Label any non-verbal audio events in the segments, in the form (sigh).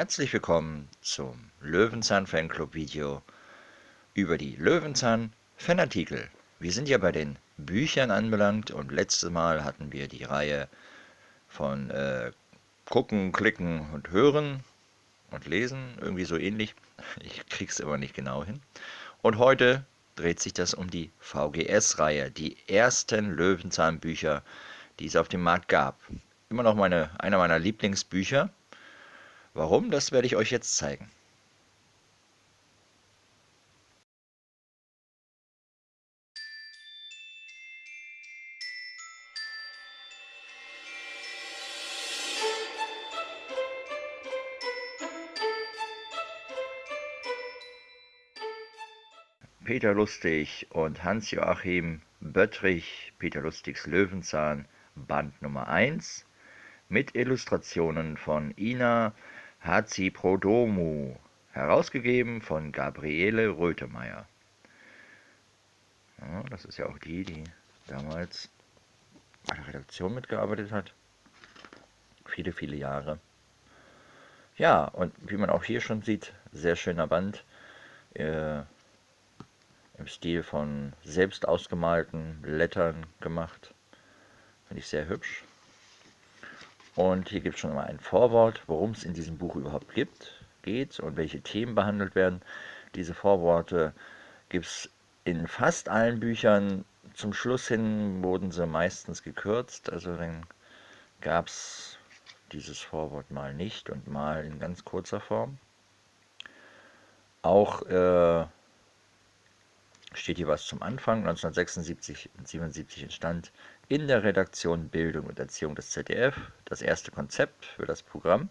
Herzlich willkommen zum Löwenzahn Fanclub Video über die Löwenzahn Fanartikel. Wir sind ja bei den Büchern anbelangt und letztes Mal hatten wir die Reihe von äh, Gucken, Klicken und Hören und Lesen, irgendwie so ähnlich. Ich krieg's immer nicht genau hin. Und heute dreht sich das um die VGS-Reihe, die ersten Löwenzahn-Bücher, die es auf dem Markt gab. Immer noch meine, einer meiner Lieblingsbücher Warum, das werde ich euch jetzt zeigen. Peter Lustig und Hans-Joachim Böttrich, Peter Lustigs Löwenzahn, Band Nummer 1, mit Illustrationen von Ina Haziprodomu, herausgegeben von Gabriele Rötemeyer. Ja, das ist ja auch die, die damals bei der Redaktion mitgearbeitet hat. Viele, viele Jahre. Ja, und wie man auch hier schon sieht, sehr schöner Band. Äh, Im Stil von selbst ausgemalten Blättern gemacht. Finde ich sehr hübsch. Und hier gibt es schon mal ein Vorwort, worum es in diesem Buch überhaupt gibt, geht und welche Themen behandelt werden. Diese Vorworte gibt es in fast allen Büchern. Zum Schluss hin wurden sie meistens gekürzt, also dann gab es dieses Vorwort mal nicht und mal in ganz kurzer Form. Auch äh, steht hier was zum Anfang. 1976 und 77 entstand in der Redaktion Bildung und Erziehung des ZDF das erste Konzept für das Programm.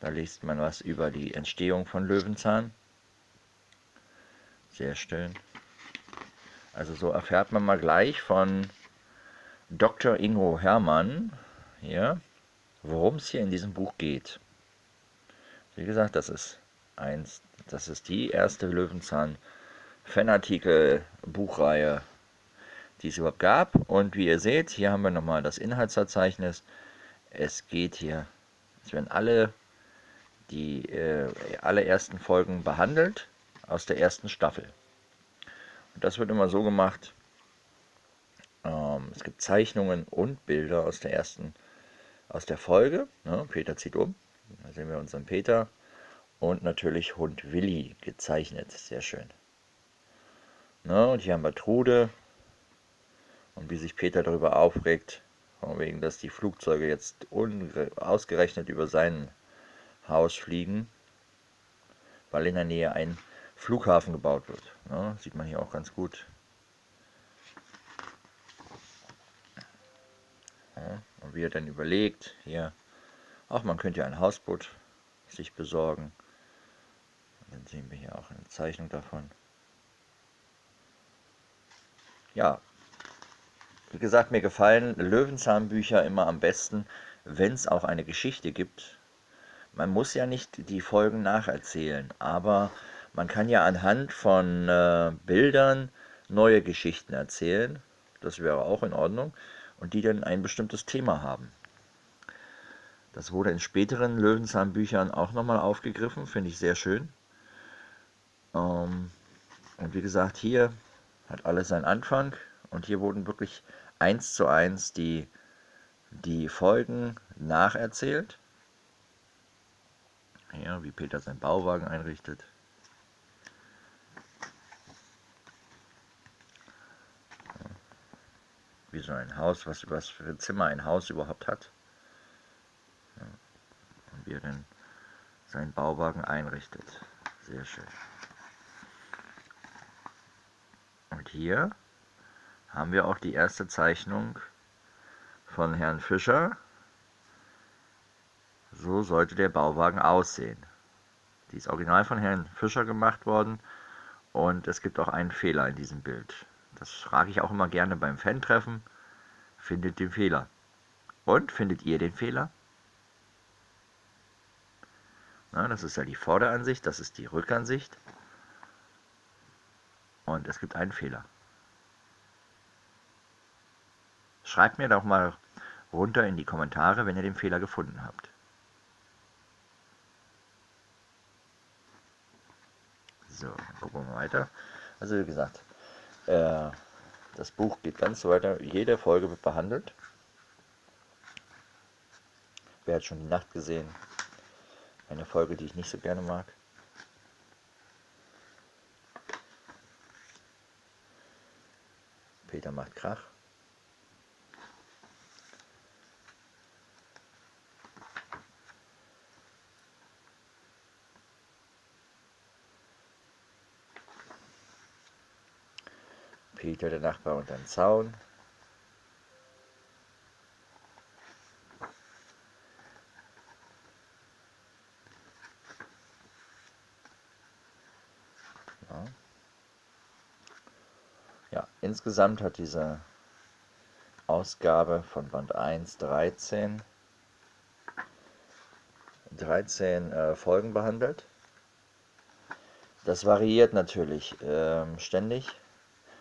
Da liest man was über die Entstehung von Löwenzahn. Sehr schön. Also so erfährt man mal gleich von Dr. Ingo Hermann, hier, worum es hier in diesem Buch geht. Wie gesagt, das ist eins, das ist die erste Löwenzahn Fanartikel Buchreihe, die es überhaupt gab. Und wie ihr seht, hier haben wir nochmal das Inhaltsverzeichnis. Es geht hier, es werden alle die äh, alle ersten Folgen behandelt aus der ersten Staffel. Und das wird immer so gemacht. Ähm, es gibt Zeichnungen und Bilder aus der ersten, aus der Folge. Ne? Peter zieht um. Da sehen wir unseren Peter. Und natürlich Hund Willi gezeichnet. Sehr schön. Na, und hier haben wir Trude. Und wie sich Peter darüber aufregt, von wegen, dass die Flugzeuge jetzt ausgerechnet über sein Haus fliegen, weil in der Nähe ein Flughafen gebaut wird. Na, sieht man hier auch ganz gut. Ja, und wie er dann überlegt, hier, auch man könnte ja ein Hausboot sich besorgen. dann sehen wir hier auch eine Zeichnung davon. Ja, wie gesagt, mir gefallen Löwenzahnbücher immer am besten, wenn es auch eine Geschichte gibt. Man muss ja nicht die Folgen nacherzählen, aber man kann ja anhand von äh, Bildern neue Geschichten erzählen. Das wäre auch in Ordnung. Und die dann ein bestimmtes Thema haben. Das wurde in späteren Löwenzahnbüchern auch nochmal aufgegriffen, finde ich sehr schön. Ähm, und wie gesagt, hier hat alles seinen Anfang und hier wurden wirklich eins zu eins die, die Folgen nacherzählt. Ja, wie Peter seinen Bauwagen einrichtet. Wie so ein Haus, was, was für ein Zimmer ein Haus überhaupt hat. Und wie er dann seinen Bauwagen einrichtet. Sehr schön. Und hier haben wir auch die erste Zeichnung von Herrn Fischer. So sollte der Bauwagen aussehen. Die ist original von Herrn Fischer gemacht worden und es gibt auch einen Fehler in diesem Bild. Das frage ich auch immer gerne beim Fan-Treffen. Findet den Fehler. Und findet ihr den Fehler? Na, das ist ja die Vorderansicht, das ist die Rückansicht. Und es gibt einen Fehler. Schreibt mir doch mal runter in die Kommentare, wenn ihr den Fehler gefunden habt. So, gucken wir weiter. Also wie gesagt, äh, das Buch geht ganz weiter. Jede Folge wird behandelt. Wer hat schon die Nacht gesehen? Eine Folge, die ich nicht so gerne mag. Peter macht Krach. Peter, der Nachbar, unter den Zaun. Ja. ja, insgesamt hat diese Ausgabe von Band 1 13, 13 äh, Folgen behandelt. Das variiert natürlich ähm, ständig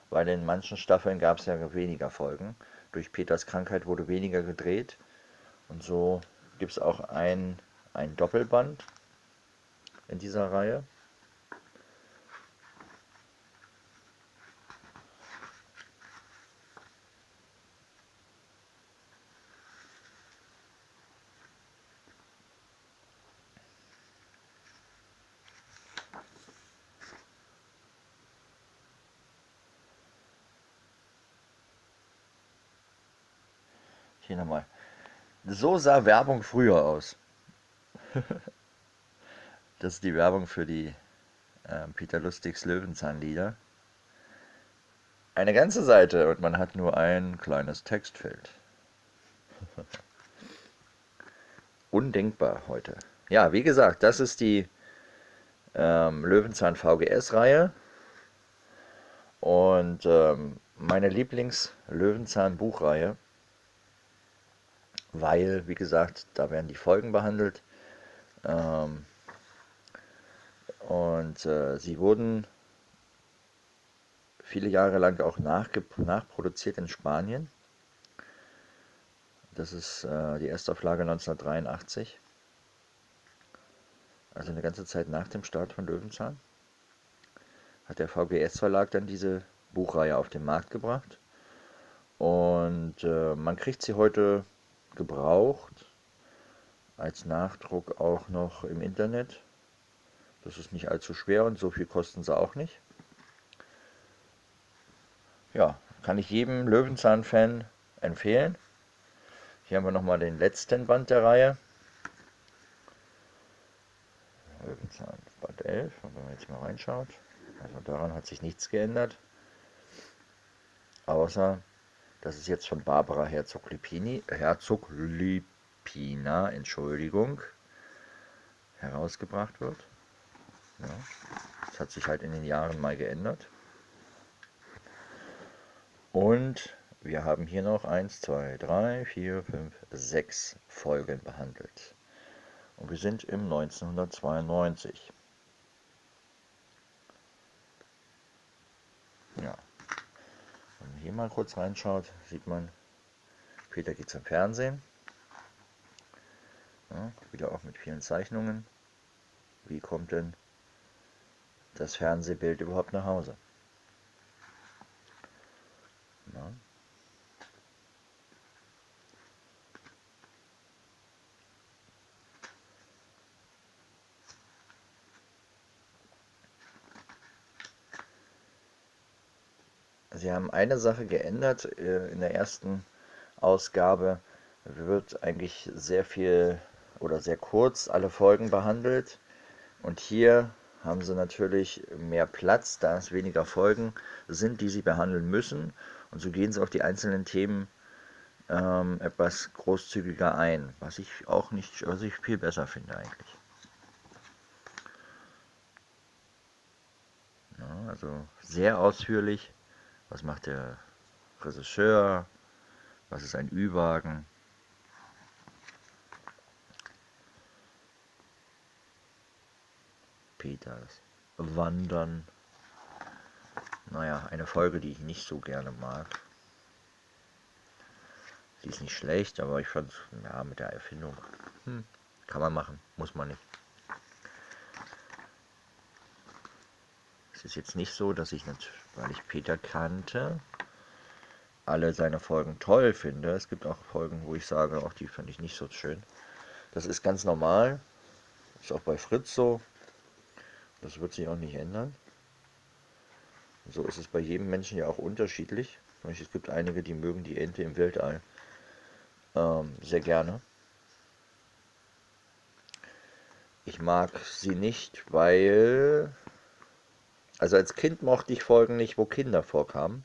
weil in manchen Staffeln gab es ja weniger Folgen. Durch Peters Krankheit wurde weniger gedreht und so gibt es auch ein, ein Doppelband in dieser Reihe. Hier nochmal. So sah Werbung früher aus. (laughs) das ist die Werbung für die äh, Peter Lustigs Löwenzahnlieder. Eine ganze Seite und man hat nur ein kleines Textfeld. (laughs) Undenkbar heute. Ja, wie gesagt, das ist die ähm, Löwenzahn VGS-Reihe. Und ähm, meine Lieblings-Löwenzahn-Buchreihe weil, wie gesagt, da werden die Folgen behandelt. Ähm, und äh, sie wurden viele Jahre lang auch nachproduziert in Spanien. Das ist äh, die Erstauflage 1983. Also eine ganze Zeit nach dem Start von Löwenzahn. Hat der VGS-Verlag dann diese Buchreihe auf den Markt gebracht. Und äh, man kriegt sie heute gebraucht. Als Nachdruck auch noch im Internet. Das ist nicht allzu schwer und so viel kosten sie auch nicht. Ja, kann ich jedem Löwenzahn-Fan empfehlen. Hier haben wir nochmal den letzten Band der Reihe. Löwenzahn Band 11, wenn man jetzt mal reinschaut. Also daran hat sich nichts geändert. Außer das ist jetzt von Barbara Herzog-Lipini, Herzog-Lipina, Entschuldigung, herausgebracht wird. Ja, das hat sich halt in den Jahren mal geändert. Und wir haben hier noch 1, 2, 3, 4, 5, 6 Folgen behandelt. Und wir sind im 1992. Ja hier mal kurz reinschaut, sieht man, Peter geht zum Fernsehen. Ja, wieder auch mit vielen Zeichnungen. Wie kommt denn das Fernsehbild überhaupt nach Hause? Haben eine Sache geändert. Äh, in der ersten Ausgabe wird eigentlich sehr viel oder sehr kurz alle Folgen behandelt. Und hier haben sie natürlich mehr Platz, da es weniger Folgen sind, die sie behandeln müssen. Und so gehen sie auf die einzelnen Themen ähm, etwas großzügiger ein, was ich auch nicht, was ich viel besser finde eigentlich. Ja, also sehr ausführlich. Was macht der Regisseur? Was ist ein Ü-Wagen? Peters Wandern. Naja, eine Folge, die ich nicht so gerne mag. Sie ist nicht schlecht, aber ich fand, ja, mit der Erfindung, hm, kann man machen, muss man nicht. Es ist jetzt nicht so, dass ich, nicht, weil ich Peter kannte, alle seine Folgen toll finde. Es gibt auch Folgen, wo ich sage, auch die finde ich nicht so schön. Das ist ganz normal. Ist auch bei Fritz so. Das wird sich auch nicht ändern. So ist es bei jedem Menschen ja auch unterschiedlich. Es gibt einige, die mögen die Ente im Weltall ähm, sehr gerne. Ich mag sie nicht, weil... Also als Kind mochte ich Folgen nicht, wo Kinder vorkamen.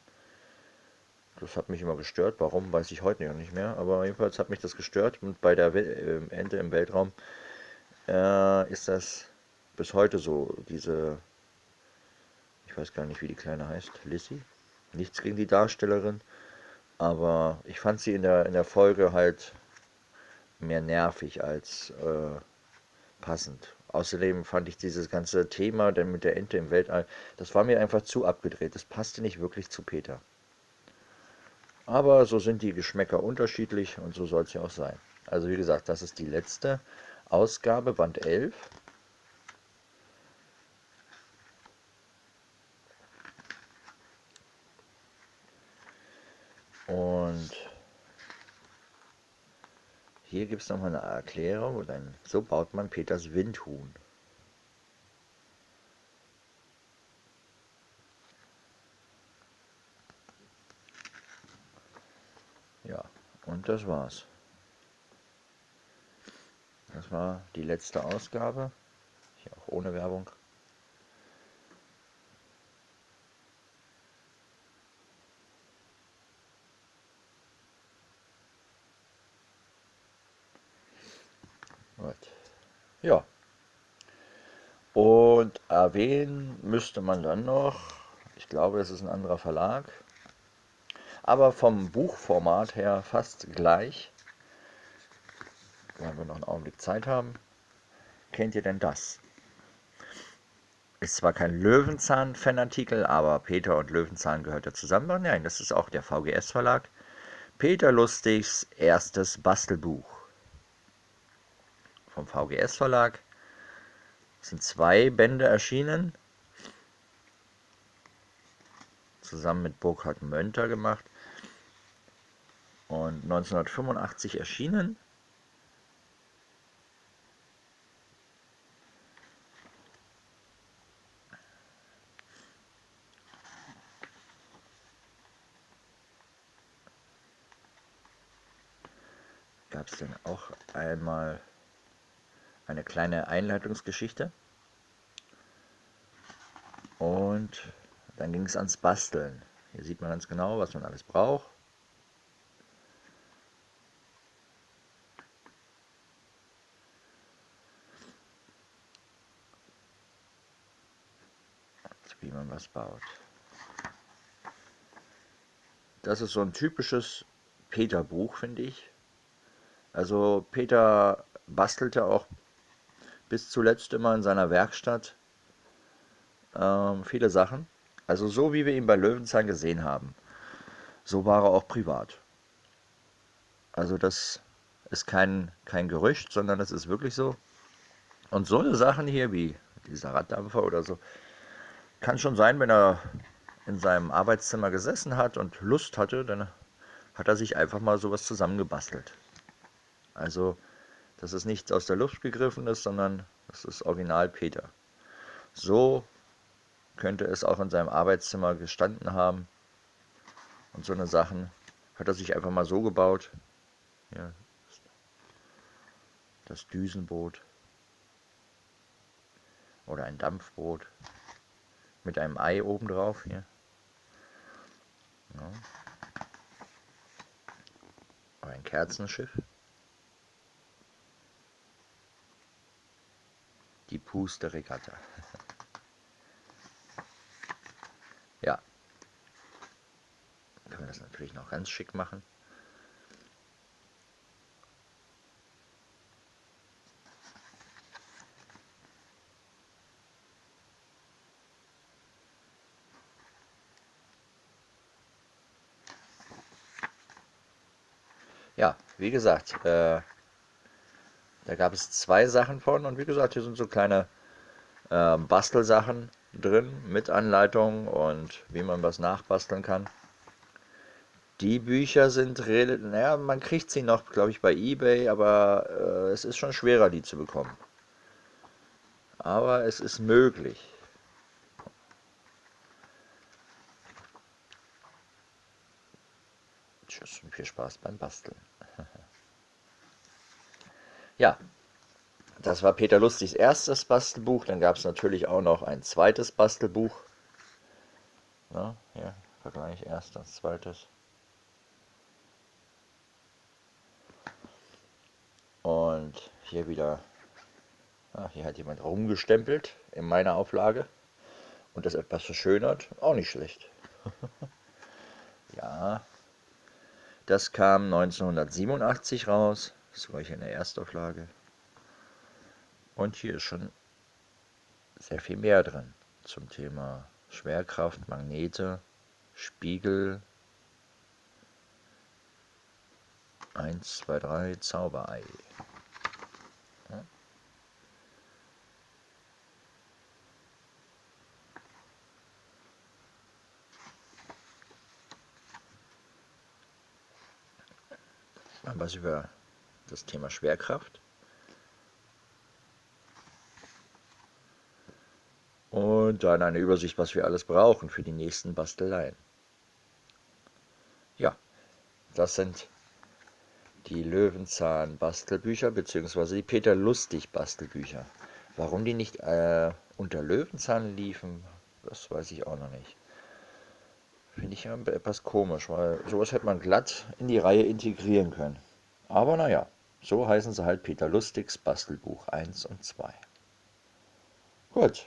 Das hat mich immer gestört. Warum, weiß ich heute noch nicht mehr. Aber jedenfalls hat mich das gestört. Und bei der äh, Ente im Weltraum äh, ist das bis heute so. Diese, ich weiß gar nicht, wie die Kleine heißt. Lissy? Nichts gegen die Darstellerin. Aber ich fand sie in der, in der Folge halt mehr nervig als äh, passend. Außerdem fand ich dieses ganze Thema denn mit der Ente im Weltall, das war mir einfach zu abgedreht. Das passte nicht wirklich zu Peter. Aber so sind die Geschmäcker unterschiedlich und so soll es ja auch sein. Also wie gesagt, das ist die letzte Ausgabe, Band 11. hier gibt es nochmal eine Erklärung. Und dann, so baut man Peters Windhuhn. Ja, und das war's. Das war die letzte Ausgabe. Hier auch ohne Werbung. Ja. Und erwähnen müsste man dann noch, ich glaube, es ist ein anderer Verlag, aber vom Buchformat her fast gleich. Wenn wir noch einen Augenblick Zeit haben. Kennt ihr denn das? Ist zwar kein Löwenzahn-Fanartikel, aber Peter und Löwenzahn gehört ja zusammen. Nein, das ist auch der VGS-Verlag. Peter Lustigs erstes Bastelbuch vom VGS Verlag. Es sind zwei Bände erschienen, zusammen mit Burkhard Mönter gemacht und 1985 erschienen. Gab es denn auch einmal eine kleine Einleitungsgeschichte. Und dann ging es ans Basteln. Hier sieht man ganz genau, was man alles braucht. wie man was baut. Das ist so ein typisches Peter-Buch, finde ich. Also Peter bastelte auch bis zuletzt immer in seiner Werkstatt ähm, viele Sachen. Also so wie wir ihn bei Löwenzahn gesehen haben, so war er auch privat. Also das ist kein, kein Gerücht, sondern das ist wirklich so. Und so eine Sachen hier wie dieser Raddampfer oder so, kann schon sein, wenn er in seinem Arbeitszimmer gesessen hat und Lust hatte, dann hat er sich einfach mal sowas zusammengebastelt. Also dass es nichts aus der Luft gegriffen ist, sondern das ist Original Peter. So könnte es auch in seinem Arbeitszimmer gestanden haben. Und so eine Sachen hat er sich einfach mal so gebaut. Ja, das Düsenboot oder ein Dampfboot mit einem Ei oben drauf hier. Ja. Oder ein Kerzenschiff. Die Puste-Regatta. (laughs) ja. Können wir das natürlich noch ganz schick machen. Ja, wie gesagt, äh, da gab es zwei Sachen von und wie gesagt, hier sind so kleine äh, Bastelsachen. drin mit Anleitung und wie man was nachbasteln kann. Die Bücher sind, naja, man kriegt sie noch, glaube ich, bei eBay, aber äh, es ist schon schwerer, die zu bekommen. Aber es ist möglich. Tschüss und viel Spaß beim Basteln. Ja, das war Peter Lustigs erstes Bastelbuch. Dann gab es natürlich auch noch ein zweites Bastelbuch. Ja, hier, Vergleich erstes, zweites. Und hier wieder, ach, hier hat jemand rumgestempelt in meiner Auflage und das etwas verschönert. Auch nicht schlecht. (laughs) ja, das kam 1987 raus. Das war ich in der Erstauflage. Und hier ist schon sehr viel mehr drin zum Thema Schwerkraft, Magnete, Spiegel, 1, 2, 3, Zauberei. Was über das Thema Schwerkraft. Und dann eine Übersicht, was wir alles brauchen für die nächsten Basteleien. Ja, das sind die Löwenzahn-Bastelbücher bzw. die Peter Lustig-Bastelbücher. Warum die nicht äh, unter Löwenzahn liefen, das weiß ich auch noch nicht. Finde ich etwas komisch, weil sowas hätte man glatt in die Reihe integrieren können. Aber naja, so heißen sie halt Peter Lustigs Bastelbuch 1 und 2. Gut,